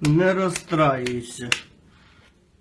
Не расстраивайся.